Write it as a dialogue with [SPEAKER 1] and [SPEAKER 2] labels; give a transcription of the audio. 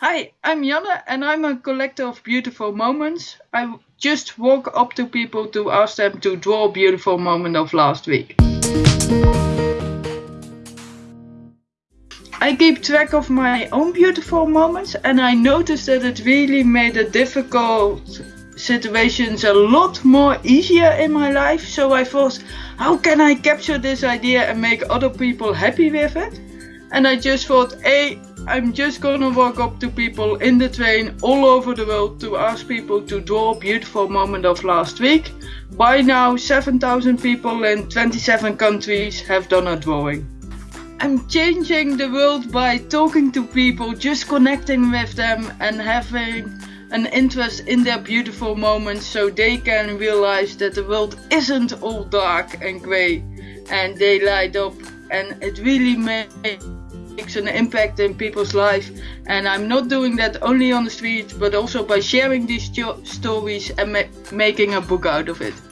[SPEAKER 1] Hi, I'm Janne and I'm a collector of beautiful moments. I just walk up to people to ask them to draw a beautiful moment of last week. I keep track of my own beautiful moments and I noticed that it really made the difficult situations a lot more easier in my life. So I thought, how can I capture this idea and make other people happy with it? And I just thought, hey, I'm just gonna walk up to people in the train all over the world to ask people to draw beautiful moment of last week. By now 7000 people in 27 countries have done a drawing. I'm changing the world by talking to people, just connecting with them and having an interest in their beautiful moments so they can realize that the world isn't all dark and grey and they light up and it really makes makes an impact in people's life and I'm not doing that only on the street but also by sharing these stories and ma making a book out of it.